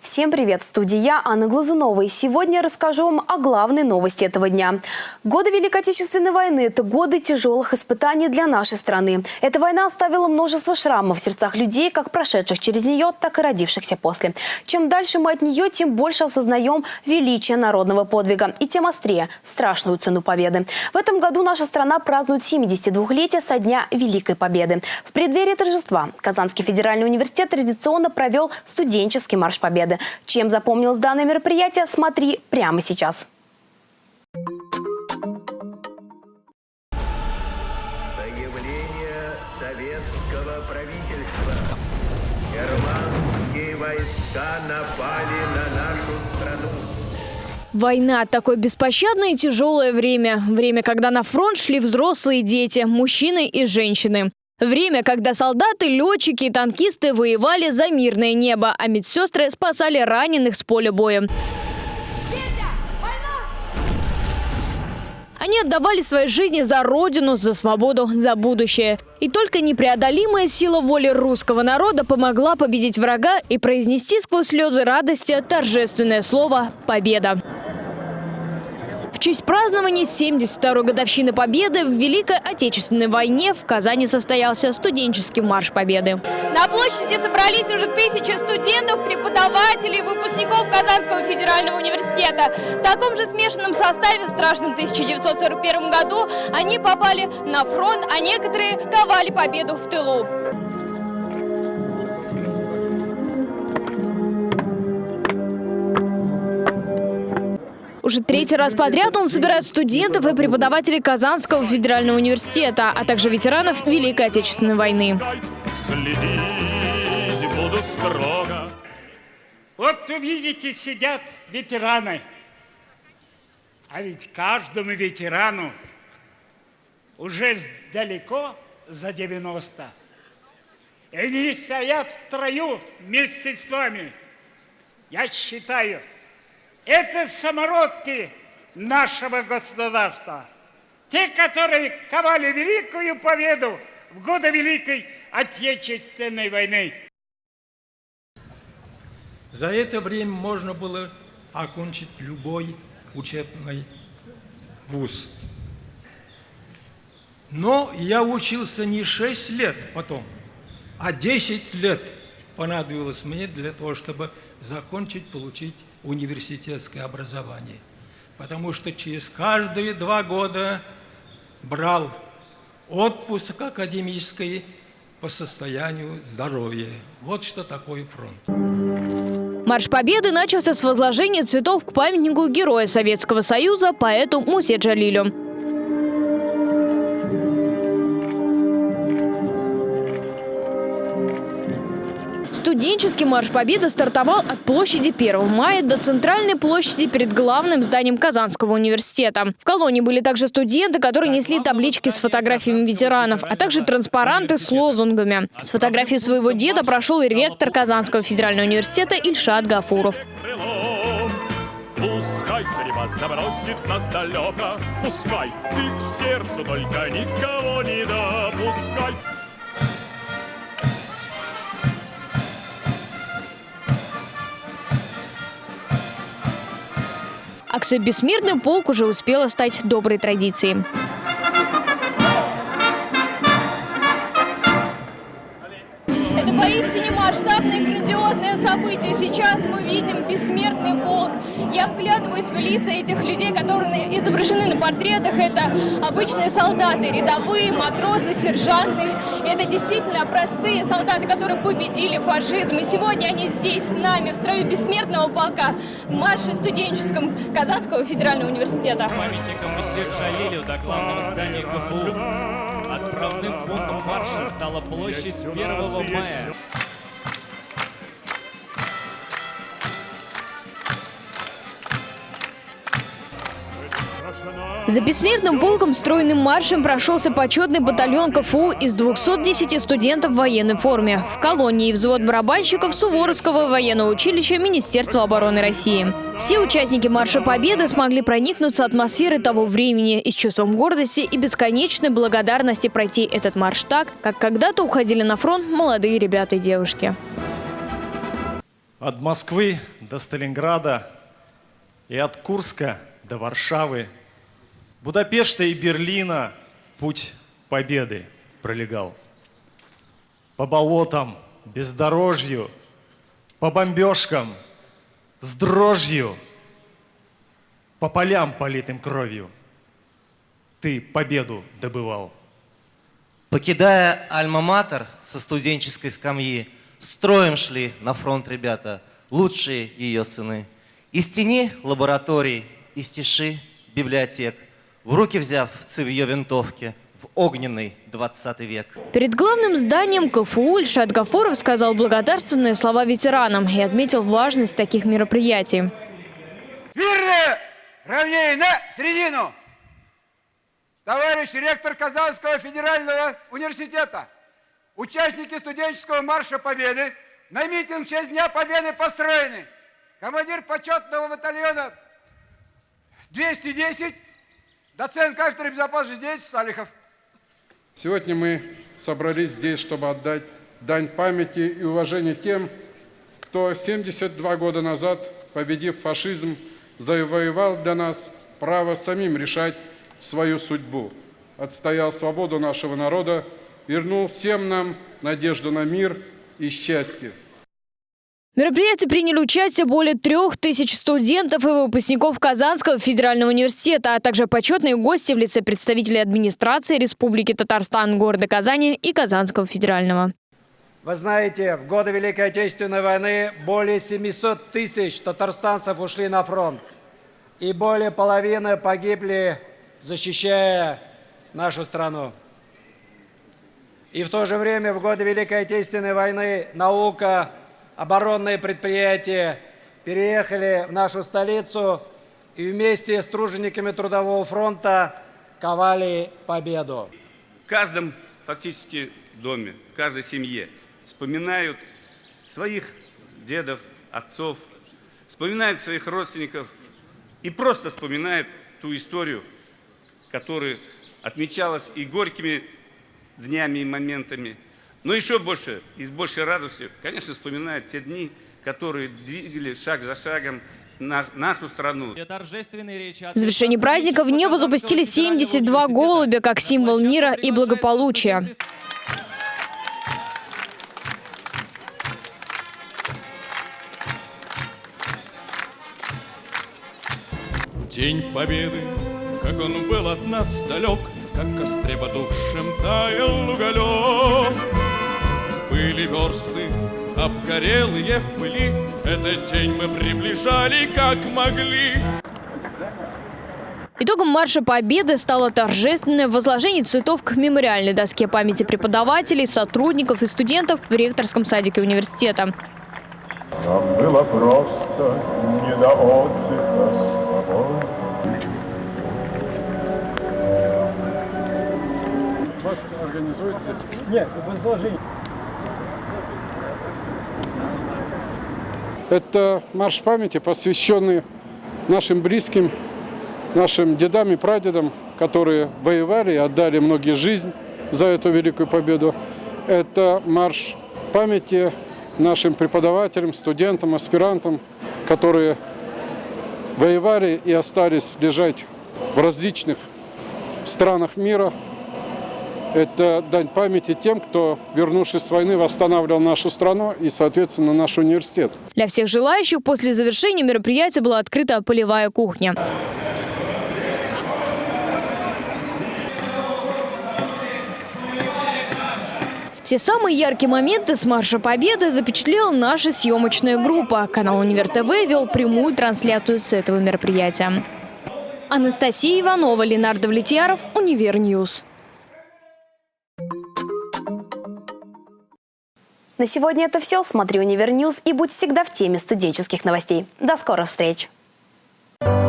Всем привет! В студии я, Анна Глазунова. И сегодня расскажу вам о главной новости этого дня. Годы Великой Отечественной войны – это годы тяжелых испытаний для нашей страны. Эта война оставила множество шрамов в сердцах людей, как прошедших через нее, так и родившихся после. Чем дальше мы от нее, тем больше осознаем величие народного подвига. И тем острее – страшную цену победы. В этом году наша страна празднует 72-летие со дня Великой Победы. В преддверии торжества Казанский федеральный университет традиционно провел студенческий марш победы победы. Чем запомнилось данное мероприятие, смотри прямо сейчас. Заявление советского правительства. Германские войска напали на нашу страну. Война – такое беспощадное и тяжелое время. Время, когда на фронт шли взрослые дети, мужчины и женщины. Время, когда солдаты, летчики и танкисты воевали за мирное небо, а медсестры спасали раненых с поля боя. Они отдавали свои жизни за родину, за свободу, за будущее. И только непреодолимая сила воли русского народа помогла победить врага и произнести сквозь слезы радости торжественное слово «Победа». В честь празднования 72-й годовщины Победы в Великой Отечественной войне в Казани состоялся студенческий марш Победы. На площади собрались уже тысячи студентов, преподавателей, выпускников Казанского федерального университета. В таком же смешанном составе в страшном 1941 году они попали на фронт, а некоторые ковали победу в тылу. Уже третий раз подряд он собирает студентов и преподавателей Казанского федерального университета, а также ветеранов Великой Отечественной войны. Вот вы видите, сидят ветераны. А ведь каждому ветерану уже далеко за 90. И они стоят в трою вместе с вами. Я считаю, это самородки нашего государства. Те, которые ковали великую победу в годы Великой Отечественной войны. За это время можно было окончить любой учебный вуз. Но я учился не 6 лет потом, а 10 лет понадобилось мне для того, чтобы закончить, получить университетское образование. Потому что через каждые два года брал отпуск академический по состоянию здоровья. Вот что такое фронт. Марш Победы начался с возложения цветов к памятнику Героя Советского Союза поэту Мусе Джалилю. Студенческий марш Победы стартовал от площади 1 мая до центральной площади перед главным зданием Казанского университета. В колонии были также студенты, которые несли таблички с фотографиями ветеранов, а также транспаранты с лозунгами. С фотографией своего деда прошел и ректор Казанского федерального университета Ильшат Гафуров. Пускай судьба забросит нас далеко, пускай ты к сердцу только никого не допускай. Акция «Бессмертный полк» уже успела стать доброй традицией. Это поистине масштабное и грандиозное событие. Сейчас мы видим бессмертный полк. Я вглядываюсь в лица этих людей, которые изображены на портретах. Это обычные солдаты, рядовые, матросы, сержанты. Это действительно простые солдаты, которые победили фашизм. И сегодня они здесь с нами, в строю бессмертного полка, в марше студенческом Казанского федерального университета. Памятником Мусе Джалилю до главного здания КФУ. Отправным пунктом марша стала площадь 1 мая. За бессмертным полком стройным маршем прошелся почетный батальон КФУ из 210 студентов в военной форме. В колонии взвод барабанщиков Суворовского военного училища Министерства обороны России. Все участники Марша Победы смогли проникнуться атмосферой того времени и с чувством гордости и бесконечной благодарности пройти этот марш так, как когда-то уходили на фронт молодые ребята и девушки. От Москвы до Сталинграда и от Курска до Варшавы, Будапешта и Берлина путь победы пролегал. По болотам, бездорожью, по бомбежкам, с дрожью, по полям, политым кровью, ты победу добывал. Покидая Альма-Матер со студенческой скамьи, строем шли на фронт ребята, лучшие ее сыны. Из тени лабораторий, из тиши библиотек, в руки взяв цевье винтовки, в огненный 20 век. Перед главным зданием КФУ Ильшат Гафуров сказал благодарственные слова ветеранам и отметил важность таких мероприятий. Смирно! Равнее на середину! Товарищ ректор Казанского федерального университета, участники студенческого марша Победы на митинг в честь Дня Победы построены. Командир почетного батальона 210, доцент кафедры безопасности действий Салихов. Сегодня мы собрались здесь, чтобы отдать дань памяти и уважения тем, кто 72 года назад, победив фашизм, завоевал для нас право самим решать свою судьбу, отстоял свободу нашего народа, вернул всем нам надежду на мир и счастье. В мероприятии приняли участие более трех тысяч студентов и выпускников Казанского федерального университета, а также почетные гости в лице представителей администрации Республики Татарстан, города Казани и Казанского федерального. Вы знаете, в годы Великой Отечественной войны более 700 тысяч татарстанцев ушли на фронт. И более половины погибли, защищая нашу страну. И в то же время в годы Великой Отечественной войны наука, оборонные предприятия переехали в нашу столицу и вместе с тружениками Трудового фронта ковали победу. В каждом фактически доме, в каждой семье вспоминают своих дедов, отцов, вспоминают своих родственников и просто вспоминают ту историю, которая отмечалась и горькими днями и моментами, но еще больше и с большей радостью, конечно, вспоминают те дни, которые двигали шаг за шагом наш, нашу страну. В завершении праздника в небо запустили 72 голубя как символ мира и благополучия. День Победы, как он был от нас далек, Как в костре потухшем таял уголек. Были версты, обгорелые в пыли, Этот день мы приближали, как могли. Итогом марша Победы стало торжественное возложение цветов к мемориальной доске памяти преподавателей, сотрудников и студентов в ректорском садике университета. Нам было просто не до отдыха с тобой. Вас организует здесь? Нет, возложение. Это марш памяти, посвященный нашим близким, нашим дедам и прадедам, которые воевали и отдали многие жизнь за эту великую победу. Это марш памяти нашим преподавателям, студентам, аспирантам, которые воевали и остались лежать в различных странах мира. Это дань памяти тем, кто, вернувшись с войны, восстанавливал нашу страну и, соответственно, наш университет. Для всех желающих после завершения мероприятия была открыта полевая кухня. Все самые яркие моменты с Марша Победы запечатлела наша съемочная группа. Канал Универ ТВ вел прямую трансляцию с этого мероприятия. Анастасия Иванова, Ленар Давлетьяров, Univer News. На сегодня это все. Смотри Univer News и будь всегда в теме студенческих новостей. До скорых встреч! Thank you.